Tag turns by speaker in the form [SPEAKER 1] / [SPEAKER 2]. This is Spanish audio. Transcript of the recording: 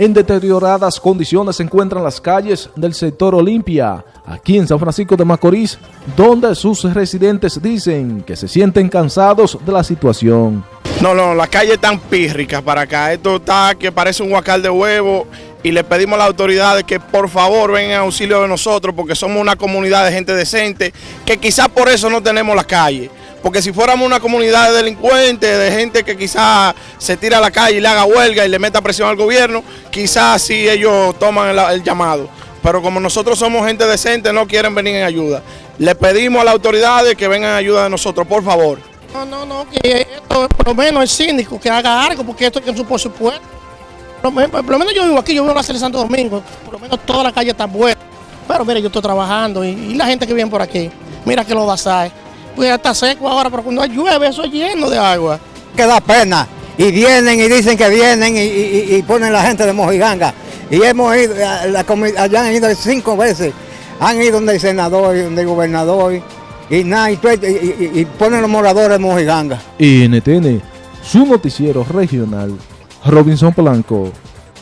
[SPEAKER 1] En deterioradas condiciones se encuentran las calles del sector Olimpia, aquí en San Francisco de Macorís, donde sus residentes dicen que se sienten cansados de la situación.
[SPEAKER 2] No, no, las calles están pírricas para acá. Esto está que parece un huacal de huevo y le pedimos a las autoridades que por favor vengan en auxilio de nosotros porque somos una comunidad de gente decente que quizás por eso no tenemos las calles. Porque si fuéramos una comunidad de delincuentes, de gente que quizás se tira a la calle y le haga huelga y le meta presión al gobierno, quizás sí ellos toman el, llamado. Pero como nosotros somos gente decente, no quieren venir en ayuda. Le pedimos a las autoridades que vengan en ayuda de nosotros, por favor.
[SPEAKER 3] No, no, no, que esto por lo menos el síndico que haga algo, porque esto es su por supuesto. Por lo menos, por lo menos yo vivo aquí, yo vivo en la Cele Santo Domingo, por lo menos toda la calle está buena. Pero mire, yo estoy trabajando y, la gente que viene por aquí, mira que lo da pues ya está seco ahora, pero cuando llueve eso es lleno de agua.
[SPEAKER 4] Que da pena. Y vienen y dicen que vienen y, y, y ponen la gente de Mojiganga. Y hemos ido, la, allá han ido cinco veces. Han ido donde el senador y donde el gobernador. Y, nada, y, y, y ponen los moradores de Mojiganga.
[SPEAKER 1] NTN, su noticiero regional, Robinson Blanco.